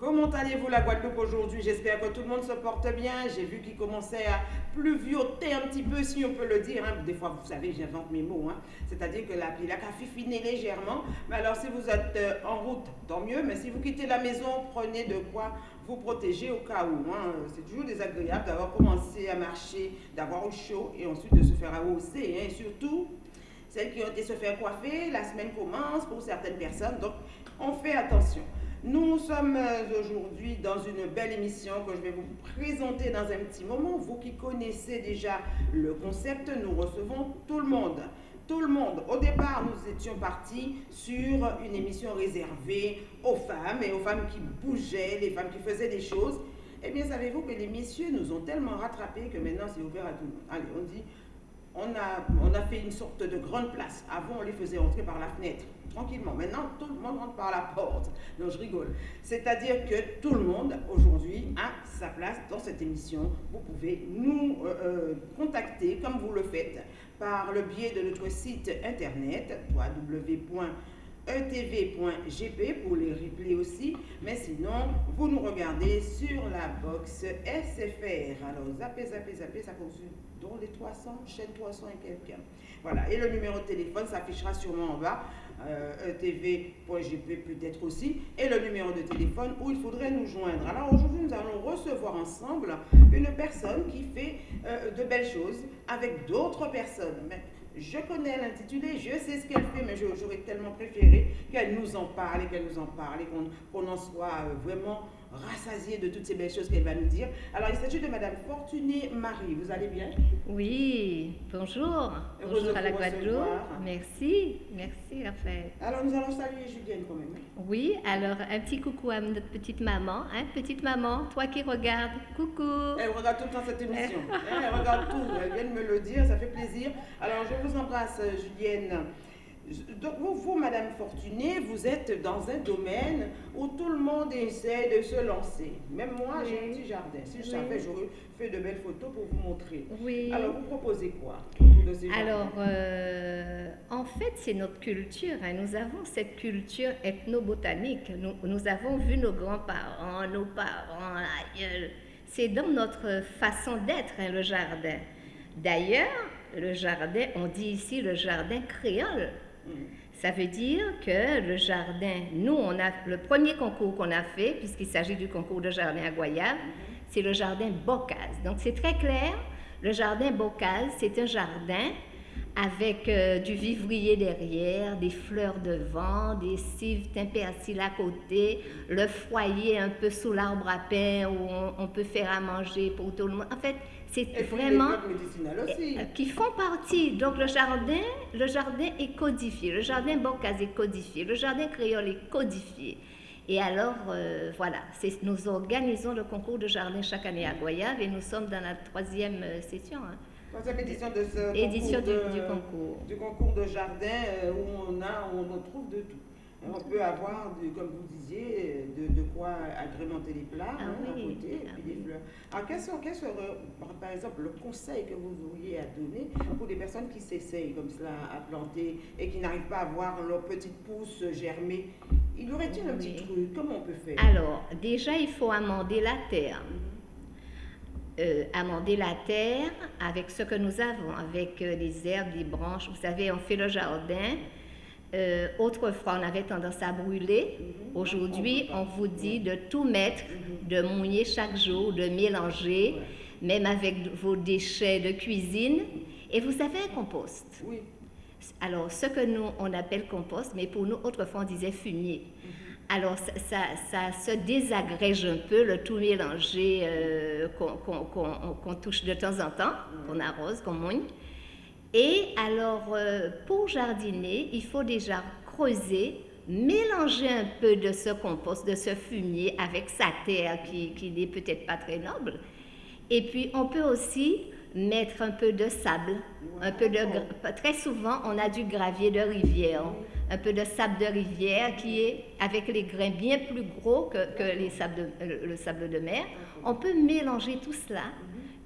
Comment allez-vous la Guadeloupe aujourd'hui? J'espère que tout le monde se porte bien. J'ai vu qu'il commençait à pluvioter un petit peu, si on peut le dire. Hein. Des fois, vous savez, j'invente mes mots. Hein. C'est-à-dire que la pluie a fifiné légèrement. Mais alors, si vous êtes euh, en route, tant mieux. Mais si vous quittez la maison, prenez de quoi vous protéger au cas où. Hein. C'est toujours désagréable d'avoir commencé à marcher, d'avoir au chaud et ensuite de se faire hausser. Et surtout, celles qui ont été se faire coiffer, la semaine commence pour certaines personnes. Donc, on fait attention. Nous sommes euh, aujourd'hui dans une belle émission que je vais vous présenter dans un petit moment. Vous qui connaissez déjà le concept, nous recevons tout le monde. Tout le monde. Au départ, nous étions partis sur une émission réservée aux femmes et aux femmes qui bougeaient, les femmes qui faisaient des choses. Eh bien, savez-vous que les messieurs nous ont tellement rattrapés que maintenant c'est ouvert à tout le monde. Allez, on dit, on a, on a fait une sorte de grande place. Avant, on les faisait entrer par la fenêtre tranquillement. Maintenant, tout le monde rentre par la porte. Non, je rigole. C'est-à-dire que tout le monde, aujourd'hui, a sa place dans cette émission. Vous pouvez nous euh, euh, contacter, comme vous le faites, par le biais de notre site internet, www.etv.gp pour les replays aussi. Mais sinon, vous nous regardez sur la box SFR. Alors, zappez, zappez, zappez, ça continue dans les 300, chaîne 300 et quelqu'un. Voilà, et le numéro de téléphone s'affichera sûrement en bas euh, tv.gp peut-être aussi, et le numéro de téléphone où il faudrait nous joindre. Alors aujourd'hui, nous allons recevoir ensemble une personne qui fait euh, de belles choses avec d'autres personnes. Je connais l'intitulé, je sais ce qu'elle fait, mais j'aurais tellement préféré qu'elle nous en parle et qu'elle nous en parle et qu'on en soit euh, vraiment rassasié de toutes ces belles choses qu'elle va nous dire. Alors, il s'agit de Madame Fortuné Marie. Vous allez bien? Oui, bonjour. bonjour à la Guadeloupe. Merci, merci Raphaël. Alors, nous allons saluer Julienne quand même. Oui, alors un petit coucou à notre petite maman. Hein? Petite maman, toi qui regardes, coucou. Elle regarde tout le temps cette émission. elle regarde tout. Elle vient de me le dire, ça fait plaisir. Alors, je vous embrasse, Julienne. Donc vous, Madame Fortuné, vous êtes dans un domaine où tout le monde essaie de se lancer. Même moi, j'ai un petit jardin. Si je savais, j'aurais fait de belles photos pour vous montrer. Oui. Alors, vous proposez quoi Alors, euh, en fait, c'est notre culture. Hein. Nous avons cette culture ethnobotanique. Nous, nous avons vu nos grands-parents, nos parents, aïeux. C'est dans notre façon d'être, hein, le jardin. D'ailleurs, le jardin, on dit ici le jardin créole. Ça veut dire que le jardin, nous, on a le premier concours qu'on a fait, puisqu'il s'agit du concours de jardin à Goyave, c'est le jardin Bocaz. Donc c'est très clair, le jardin Bocaz, c'est un jardin avec euh, du vivrier derrière, des fleurs devant, des cives timpersiles à côté, le foyer un peu sous l'arbre à pain où on, peut faire à manger pour tout le monde. En fait, c'est vraiment aussi. Euh, qui font partie. Donc le jardin, le jardin est codifié, le jardin Bocaz est codifié, le jardin créole est codifié. Et alors, euh, voilà, nous organisons le concours de jardin chaque année à Goyave et nous sommes dans la troisième session. Hein. Troisième édition de ce édition concours, du, concours. Du concours de jardin euh, où on, a, on trouve de tout. On peut avoir, comme vous disiez, de, quoi agrémenter les plats ah hein, côté, ah et puis des fleurs. Alors, quel, serait, par exemple, le conseil que vous auriez à donner pour des personnes qui s'essayent comme cela à planter et qui n'arrivent pas à voir leur petite pousse germer? Il y aurait-il un petit truc? Comment on peut faire? Alors, déjà, il faut amender la terre. Euh, amender la terre avec ce que nous avons, avec euh, des herbes, des branches. Vous savez, on fait le jardin. Euh, autrefois, on avait tendance à brûler. Mhm. Aujourd'hui, on vous dit de tout mettre, mhm. de mouiller chaque jour, de mélanger, même avec vos déchets de cuisine. Et vous avez un compost. Oui. Alors, ce que nous, on appelle compost, mais pour nous, autrefois, on disait fumier. Mhm. Alors, ça, se désagrège un peu, le tout mélangé euh, qu'on touche de temps en temps, qu'on arrose, qu'on mouille. Et alors, euh, pour jardiner, il faut déjà creuser, mélanger un peu de ce compost, de ce fumier avec sa terre qui, qui n'est peut-être pas très noble. Et puis, on peut aussi mettre un peu de sable, un peu de... Très souvent, on a du gravier de rivière un peu de sable de rivière qui est avec les grains bien plus gros que, sables le sable de mer. On peut mélanger tout cela,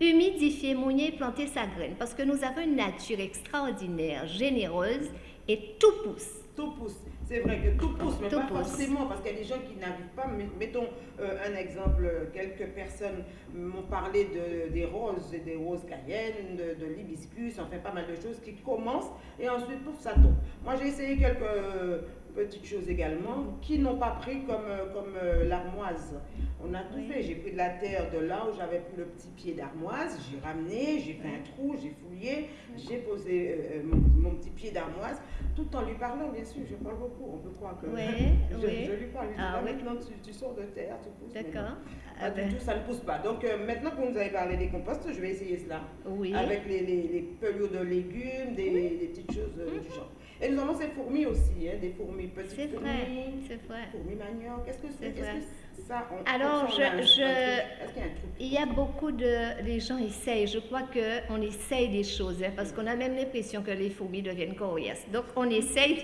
humidifier, mouiller, planter sa graine parce que nous avons une nature extraordinaire, généreuse et tout pousse. Tout pousse. C'est vrai que tout pousse, mais Tout pas pousse. forcément, parce qu'il y a des gens qui n'arrivent pas. Mettons euh, un exemple, quelques personnes m'ont parlé de, des roses, et des roses cayennes, de, de l'hibiscus, enfin pas mal de choses qui commencent et ensuite, pouf, ça tombe. Moi, j'ai essayé quelques euh, petites choses également qui n'ont pas pris comme, euh, comme euh, l'armoise. On a tout Oui. fait. J'ai pris de la terre de là où j'avais plus le petit pied d'armoise, j'ai ramené, j'ai fait un trou, j'ai fouillé, j'ai posé euh, mon, mon petit pied d'armoise, tout en lui parlant, bien sûr, je parle beaucoup, on peut croire que Oui, je, oui. je lui parle. Je Ah maintenant tu, tu sors de terre, tu pousses. D'accord. Ah du ben, tout, ça ne pousse pas. Donc euh, maintenant que vous nous avez parlé des composts, je vais essayer cela. oui. Avec les, les, les pelots de légumes, des, petites choses du genre. Et nous avons ces fourmis aussi, hein, des fourmis, petites C'est vrai, fourmis, c'est vrai. fourmis manioc. Qu'est-ce que vrai. Qu'est-ce que ça on- Alors, on un- je- un truc. Y a Il y a beaucoup de... Les gens essayent. Je crois qu'on essaye des choses, hein, parce qu'on a même l'impression que les fourmis deviennent coriaces. Donc, on essaye,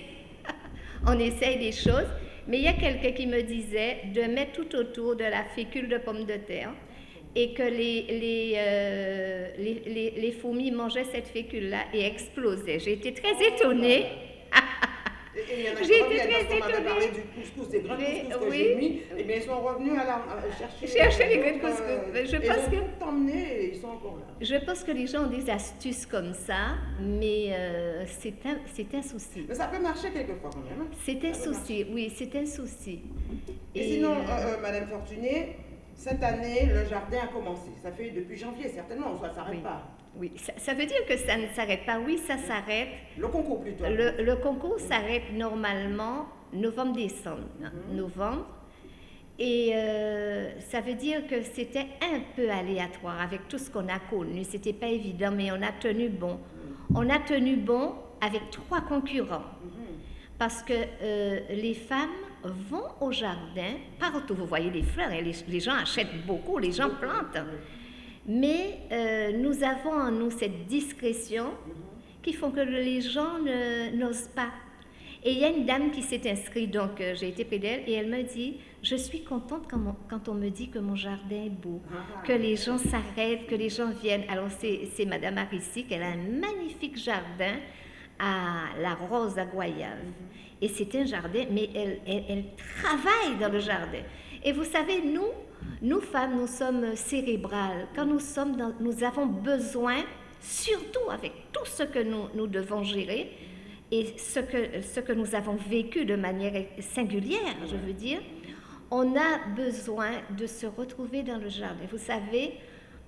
on essaye des choses. Mais il y a quelqu'un qui me disait de mettre tout autour de la fécule de pomme de terre et que les, les, euh, les, les- les fourmis mangeaient cette fécule-là et explosaient. J'ai été très étonnée. Et- il y en a qui reviennent, parce qu'on parlé du couscous, des grains de Mais, couscous que oui. j'ai mis. Et bien, ils sont revenus à, la, à chercher, Chercher les d'autres, couscous. Mais je pense que- tout emmené et ils sont encore là. Je pense que les gens ont des astuces comme ça, mais euh, c'est un, un souci. Mais ça peut marcher quelquefois quand même. hein. C'est un souci, oui, c'est un souci. Et, sinon, euh, euh, euh, Madame Fortuné, cette année, le jardin a commencé. Ça fait depuis janvier, certainement, ça ne s'arrête Oui. pas. oui, ça, ça veut dire que ça ne s'arrête pas. Oui, ça s'arrête. Le concours plutôt. Le, le concours s'arrête normalement novembre-décembre. hein, Mhm. Novembre. Et euh, ça veut dire que c'était un peu aléatoire avec tout ce qu'on a connu. C'était pas évident, mais on a tenu bon. On a tenu bon avec trois concurrents. Mhm. Parce que euh, les femmes vont au jardin, partout vous voyez les fleurs, et les, les gens achètent beaucoup, les gens plantent. Mais euh, nous avons en nous cette discrétion qui font que les gens n'osent pas. Et il y a une dame qui s'est inscrite, donc euh, j'ai été près d'elle, et elle me dit, je suis contente quand, on me dit que mon jardin est beau, que les gens s'arrêtent, que les gens viennent. Alors c'est Madame Arissi, elle a un magnifique jardin à la Rose à Goyave. Et c'est un jardin, mais elle, travaille dans le jardin. Et vous savez, nous, nous femmes, nous sommes cérébrales. Quand nous sommes dans, nous avons besoin, surtout avec tout ce que nous, nous devons gérer et ce que, ce que nous avons vécu de manière singulière, je veux dire, on a besoin de se retrouver dans le jardin. Vous savez,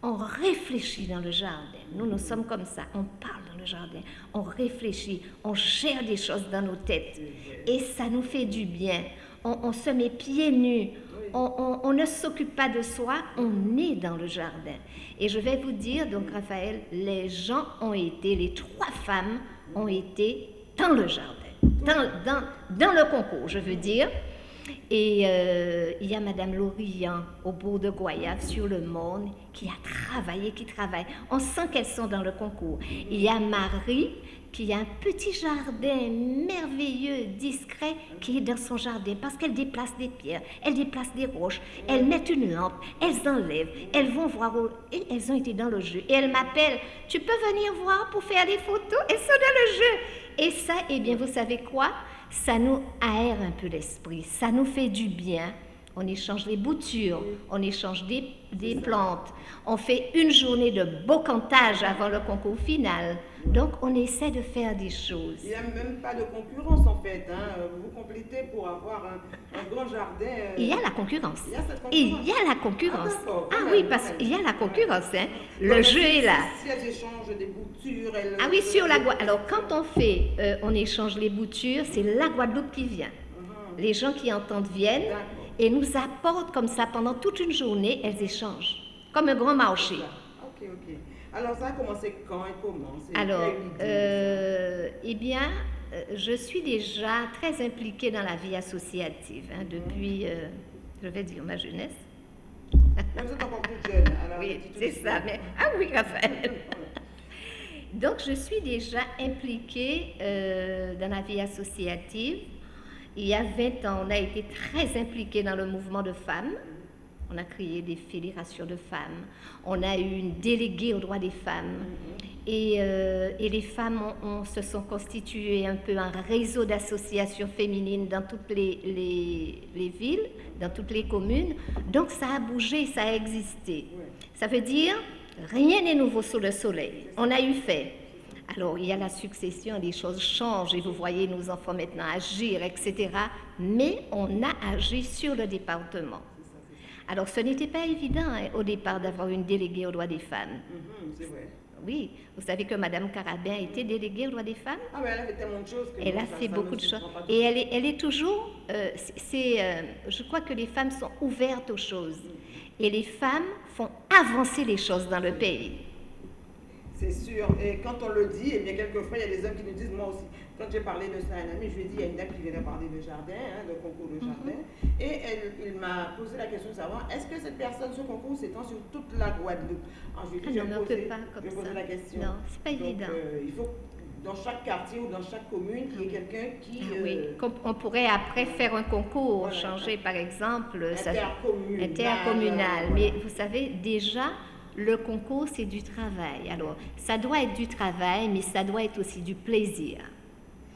on réfléchit dans le jardin. Nous, nous sommes comme ça. On parle dans le jardin. On réfléchit. On gère des choses dans nos têtes. Et ça nous fait du bien. On, se met pieds nus. On, ne s'occupe pas de soi. On est dans le jardin. Et je vais vous dire, donc Raphaël, les gens ont été, les trois femmes ont été dans le jardin. Dans le concours, je veux dire. Et euh, il y a Madame Lorient au bout de Goyave sur le monde qui a travaillé, qui travaille. On sent qu'elles sont dans le concours. Il y a Marie qui a un petit jardin merveilleux, discret, qui est dans son jardin parce qu'elle déplace des pierres, elle déplace des roches, elles mettent une lampe, elles enlèvent, elles vont voir au- et elles ont été dans le jeu. Et elles m'appellent, tu peux venir voir pour faire des photos, elles sont dans le jeu. Et ça, eh bien, vous savez quoi? Ça nous aère un peu l'esprit, ça nous fait du bien. On échange les boutures, on échange des, des plantes, on fait une journée de beau cantage avant le concours final. Donc, on essaie de faire des choses. Il n'y a même pas de concurrence en fait. Hein. Vous complétez pour avoir un, un grand jardin. euh, Il y a la concurrence. Il y a cette Il y a la concurrence. Ah, Ah oui, parce qu'il y a la concurrence. Hein. Le jeu si- est là. Si, si elles échangent des boutures, elles. Ah oui, sur la Guadeloupe. Alors, quand on fait, euh, on échange les boutures, c'est la Guadeloupe qui vient. Mhm. Les gens qui entendent viennent et nous apportent comme ça pendant toute une journée, elles échangent. Comme un grand marché. Ok, ok. Alors ça a commencé quand et comment? C'est Alors, euh, eh bien, euh, je suis déjà très impliquée dans la vie associative hein, depuis, euh, je vais dire, ma jeunesse. vous êtes encore toute jeune. alors Oui, c'est ça. Mais... Ah oui, Raphaël. Donc, je suis déjà impliquée euh, dans la vie associative. Il y a 20 ans, on a été très impliqués dans le mouvement de femmes. On a créé des fédérations de femmes. On a eu une déléguée aux droits des femmes. Et, euh, et les femmes se sont constituées un peu un réseau d'associations féminines dans toutes les, les- les villes, dans toutes les communes. Donc ça a bougé, ça a existé. Ça veut dire rien n'est nouveau sous le soleil. On a eu fait. Alors il y a la succession, les choses changent et vous voyez nos enfants maintenant agir, etc. Mais on a agi sur le département. Alors ce n'était pas évident hein, au départ d'avoir une déléguée aux droits des femmes. Mhm, vrai. Oui, vous savez que Madame Carabin était déléguée aux droits des femmes Ah, mais elle a fait tellement de choses que. Elle a fait beaucoup de choses. Et elle est, elle est toujours. euh, c'est- euh, je crois que les femmes sont ouvertes aux choses. Et les femmes font avancer les choses dans le pays. C'est sûr. Et quand on le dit, eh bien, quelquefois, il y a des hommes qui nous disent, moi aussi, quand j'ai parlé de ça à un ami, je lui ai dit, il y a une dame qui vient de parler de jardin, hein, de concours de jardin. Mhm. Et elle, il m'a posé la question de savoir, est-ce que cette personne, ce concours s'étend sur toute la Guadeloupe? Alors, je lui ai dit, Ah je poser- peut pas comme je ça. la question. Non, c'est pas Donc, évident. euh, il faut dans chaque quartier ou dans chaque commune, qu'il y ait quelqu'un qui. Ah oui, euh, qu'on- on pourrait après faire un concours, Voilà. changer par exemple. intercommunal. intercommunal. voilà. Mais vous savez, déjà, le concours, c'est du travail. Alors, ça doit être du travail, mais ça doit être aussi du plaisir.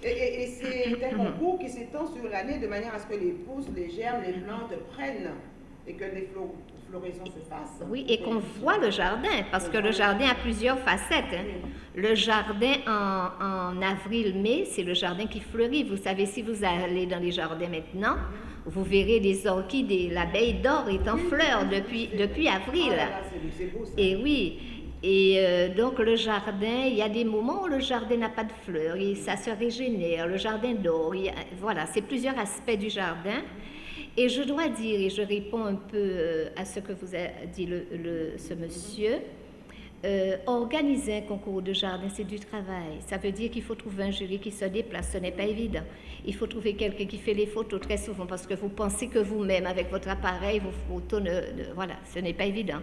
Et, et- et c'est un concours qui s'étend sur l'année de manière à ce que les pousses, les germes, les plantes prennent et que les flo- se. Oui, et qu'on voit le jardin, parce que le jardin a plusieurs facettes. hein. Le jardin en, en avril-mai, c'est le jardin qui fleurit. Vous savez, si vous allez dans les jardins maintenant, vous verrez des orchidées. L'abeille d'or est en fleurs oui, depuis, depuis Ah avril. ça. Et oui, et euh, donc le jardin, il y a des moments où le jardin n'a pas de fleurs et ça se régénère, le jardin d'or, voilà, c'est plusieurs aspects du jardin. Et je dois dire, et je réponds un peu euh, à ce que vous a dit ce monsieur, euh, organiser un concours de jardin, c'est du travail. Ça veut dire qu'il faut trouver un jury qui se déplace, ce n'est pas évident. Il faut trouver quelqu'un qui fait les photos très souvent parce que vous pensez que vous-même, avec votre appareil, vos photos, ne, ne- voilà, ce n'est pas évident.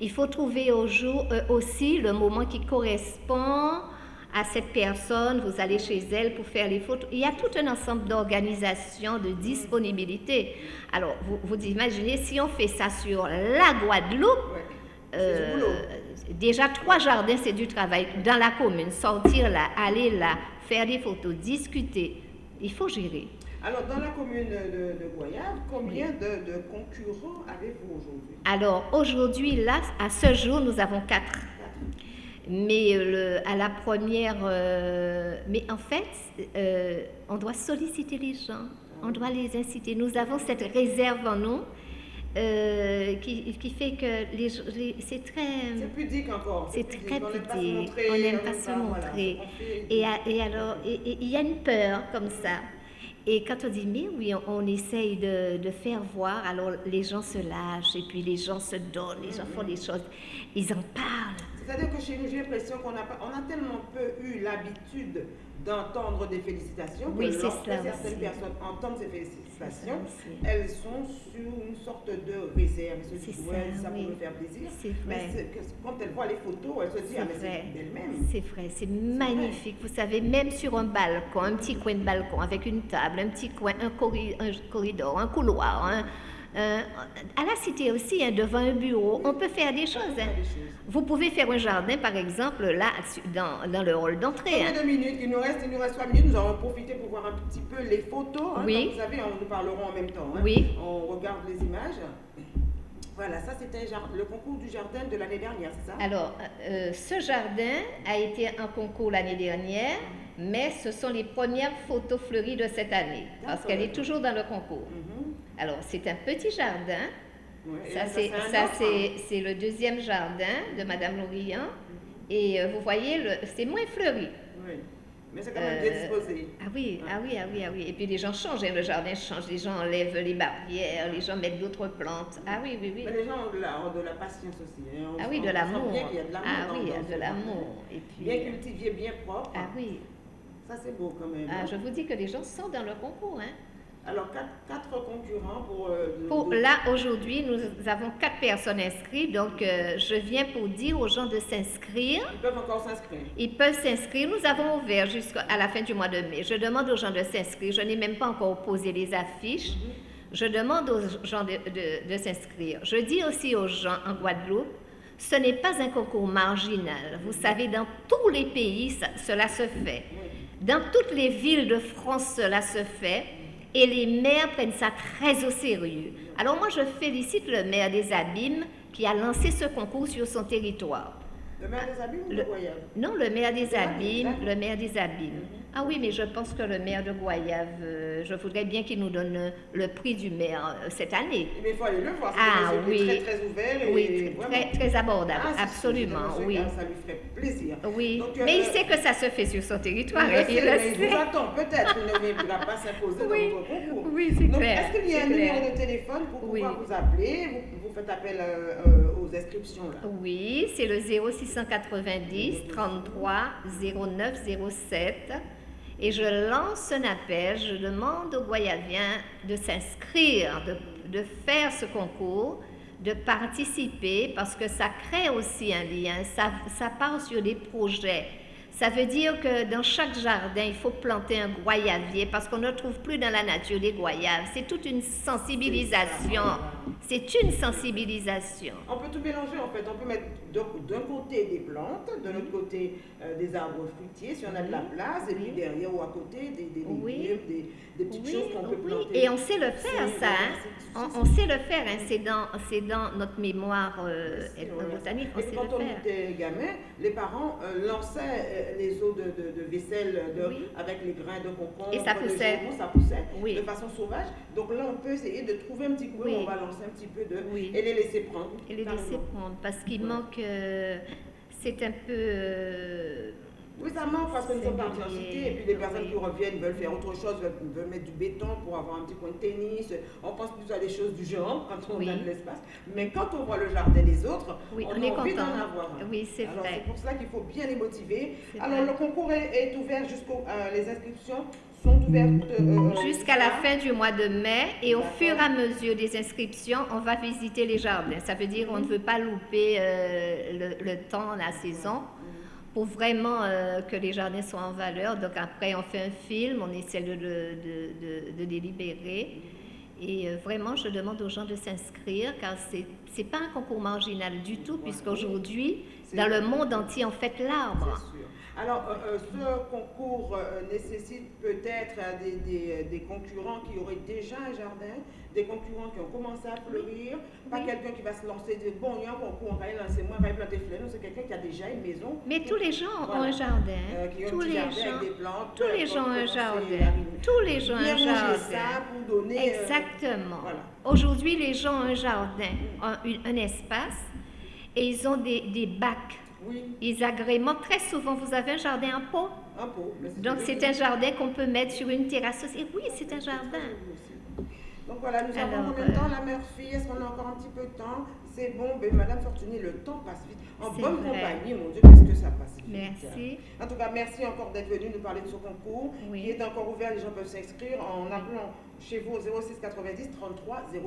Il faut trouver au jour, euh, aussi le moment qui correspond à cette personne, vous allez chez elle pour faire les photos. Il y a tout un ensemble d'organisations, de disponibilité. Alors, vous, vous imaginez, si on fait ça sur la Guadeloupe, Ouais. Euh, déjà trois jardins, c'est du travail. Dans la commune, sortir là, aller là, faire des photos, discuter, il faut gérer. Alors, dans la commune de, de Goyave, combien de, de concurrents avez-vous aujourd'hui? Alors aujourd'hui, là, à ce jour, nous avons quatre. Mais euh, le- à la première, euh, mais en fait, euh, on doit solliciter les gens, on doit les inciter. Nous avons cette réserve en nous euh, qui, qui fait que les, les- c'est très, C'est pudique encore. c'est très On n'aime pas se pudique. montrer, On n'aime pas se montrer. Et, alors, il y a une peur comme ça. Et quand on dit, mais oui, on, on essaye de, de faire voir, alors les gens se lâchent, et puis les gens se donnent, les gens font des choses, ils en parlent. C'est-à-dire que chez nous, j'ai l'impression qu'on a, on a tellement peu eu l'habitude d'entendre des félicitations que Oui, c'est lorsque certaines aussi. personnes entendent ces félicitations, elles sont sur une sorte de réserve. Elles se C'est disent, ça, ouais, ça oui. pour me faire plaisir. C'est Mais que quand elles voient les photos, elles se disent, ah, mais c'est d'elles-mêmes. C'est vrai, c'est magnifique. Vous savez, même sur un balcon, un petit coin de balcon avec une table, un petit coin, un, corri- un corridor, un couloir, un- un- à la cité aussi, hein, devant un bureau, on peut faire des choses. hein. Vous pouvez faire un jardin, par exemple, là, dans, dans le hall d'entrée. hein. Minutes? Il nous reste, il nous reste trois minutes. Nous allons profiter pour voir un petit peu les photos. hein. Oui. Vous savez, on nous parlerons en même temps. Oui. On regarde les images. Voilà, ça c'était le concours du jardin de l'année dernière, c'est ça? Alors, euh, ce jardin a été un concours l'année dernière, mais ce sont les premières photos fleuries de cette année, parce qu'elle est toujours dans le concours. Mhm. Alors, c'est un petit jardin. Ça, c'est le deuxième jardin de Madame Lorillon. Et euh, vous voyez, c'est moins fleuri. Oui. Mais c'est quand même bien Euh, disposé. Ah oui, ah oui, ah oui, ah oui. Et puis les gens changent, hein, le jardin change, les gens enlèvent les barrières, les gens mettent d'autres plantes. Ah oui, oui, oui. Mais les gens ont de la, ont de la patience aussi. hein. On Ah oui, de l'amour. bien qu'il y a de l'amour Ah dans- oui, il y a dans de l'amour. Et jardin. puis, Bien euh, cultivé, bien propre. ah oui. Ça c'est beau quand même. Ah, hein. je vous dis que les gens sont dans le concours. Hein. Alors, quatre, quatre concurrents pour... euh, Pour, de- là, aujourd'hui, nous avons quatre personnes inscrites. Donc, euh, je viens pour dire aux gens de s'inscrire. Ils peuvent encore s'inscrire. Ils peuvent s'inscrire. Nous avons ouvert jusqu'à la fin du mois de mai. Je demande aux gens de s'inscrire. Je n'ai même pas encore posé les affiches. Je demande aux gens de, de- de s'inscrire. Je dis aussi aux gens en Guadeloupe, ce n'est pas un concours marginal. Vous savez, dans tous les pays, ça- cela se fait. Dans toutes les villes de France, cela se fait. Et les maires prennent ça très au sérieux. Alors moi, je félicite le maire des Abîmes qui a lancé ce concours sur son territoire. Le maire des Abîmes ou Le- Non, le maire des Abîmes, le maire des Abîmes. Ah oui, mais je pense que le maire de Goyave, euh, je voudrais bien qu'il nous donne euh, le prix du maire euh, cette année. Mais il faut aller le voir. c'est Ah, oui. très très ouvert et Oui, vraiment. très, abordable, Ah, absolument, oui. Ça lui ferait plaisir. Oui, Donc, mais il sait que ça se fait sur son territoire, Il hein, le il sait, le mais il vous sait. attend peut-être, il ne viendra pas s'imposer Oui. dans votre concours. Oui, c'est clair, est-ce qu'il y a un clair. numéro de téléphone pour Oui. pouvoir vous appeler? Vous, vous faites appel euh, aux inscriptions là Oui, c'est le 0690 33 09 07. Et je lance un appel, je demande aux Guayaviens de s'inscrire, de, faire ce concours, de participer, parce que ça crée aussi un lien, ça part sur des projets. Ça veut dire que dans chaque jardin, il faut planter un goyavier parce qu'on ne trouve plus dans la nature des goyaves. C'est toute une sensibilisation. C'est une sensibilisation. On peut tout mélanger en fait. On peut mettre d'un côté des plantes, de l'autre côté euh, des arbres fruitiers si on a de la place, et puis derrière ou à côté des, des légumes, Oui. des, des petites Oui, choses qu'on peut oui, planter. et on sait le faire, ça. hein. On, sait le faire, hein. c'est dans, notre mémoire euh, ethnobotanique, on Et sait quand le on faire. était gamin, les parents euh, lançaient euh, les os de, de- de vaisselle de- Oui. avec les grains de concombre, Et ça poussait. jambon, ça poussait Oui. de façon sauvage. Donc là, on peut essayer de trouver un petit coup, Oui. on va lancer un petit peu de... Et les laisser prendre. Et les laisser prendre, parce qu'il manque, euh, c'est un peu... euh, Oui, ça manque parce que nous sommes partis en cité et puis les personnes qui reviennent veulent faire autre chose, veulent, veulent mettre du béton pour avoir un petit coin de tennis. On pense plus à des choses du genre quand on Oui. a de l'espace. Mais quand on voit le jardin des autres, Oui, on, on a est envie d'en avoir. Oui, c'est vrai. c'est pour cela qu'il faut bien les motiver. Alors vrai. le concours est, est ouvert jusqu'au... euh, les inscriptions sont ouvertes... euh, Jusqu'à la fin du mois de mai et au fur et à mesure des inscriptions, on va visiter les jardins. Ça veut dire qu'on ne veut pas louper euh, le, le temps, la saison, pour vraiment euh, que les jardins soient en valeur. Donc après, on fait un film, on essaie de, de, de, de- de les libérer. Et euh, vraiment, je demande aux gens de s'inscrire car c'est n'est pas un concours marginal du tout, puisqu'aujourd'hui, dans le monde entier, on fête l'arbre. Alors, euh, euh, ce concours euh, nécessite peut-être euh, des, des- des concurrents qui auraient déjà un jardin, des concurrents qui ont commencé à fleurir, pas Oui. quelqu'un qui va se lancer, dire bon, il y a un concours, on va y lancer moi, on va y planter fleurs. C'est quelqu'un qui a déjà une maison. Mais qui- tous les gens ont Voilà. un jardin. qui ont tous petit les jardin gens. avec des plantes. Tous les gens ont un jardin. Tous les gens ont un jardin. ça pour donner. Exactement. voilà. Aujourd'hui, les gens ont un jardin, un espace, et ils ont des, des bacs. oui, Ils agrémentent. Très souvent, vous avez un jardin en pot. un pot. Donc, c'est un jardin qu'on peut mettre sur une terrasse aussi. Et oui, c'est un jardin. Donc voilà, nous avons Alors, combien de temps euh, la mère fille? Est-ce qu'on a encore un petit peu de temps? C'est bon, ben, Madame Fortuny, le temps passe vite. En bonne vrai. compagnie, mon Dieu, qu'est-ce que ça passe vite. Merci. En tout cas, merci encore d'être venu nous parler de ce concours Oui. qui est encore ouvert. Les gens peuvent s'inscrire en appelant chez vous au 06 90 33 09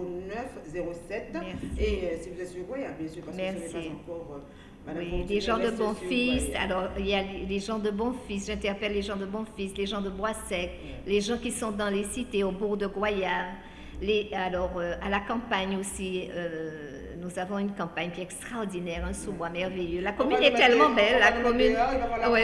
07. Merci. Et euh, si vous êtes sur Goya, bien sûr, parce que ce Merci. n'est pas encore. euh, Madame Oui, Fortuny les gens de bon fils. Alors, il y a les les gens de bon fils. J'interpelle les gens de bon fils, les gens de Bois Sec, les gens qui sont dans les cités, au bourg de Goyave. Les, alors, euh, à la campagne aussi, euh, nous avons une campagne qui est extraordinaire, un sous-bois merveilleux. La commune est tellement belle, la commune. oui.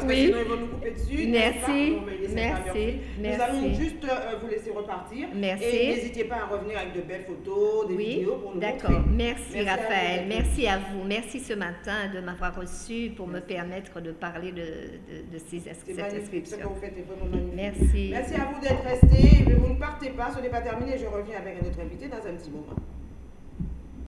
sinon ils vont nous couper dessus. Merci, merci, Murphy. Nous merci. allons juste euh, vous laisser repartir. Merci. Et n'hésitez pas à revenir avec de belles photos, des Oui, vidéos pour nous d'accord. Merci, Merci Raphaël. Merci à vous. Merci ce matin de m'avoir reçu pour me permettre de parler de, ces ins- C'est cette magnifique. Ce que inscription. vous faites est vraiment magnifique. Merci. Merci à vous d'être restés. Mais vous ne partez pas, ce n'est pas terminé. Je reviens avec un autre invité dans un petit moment.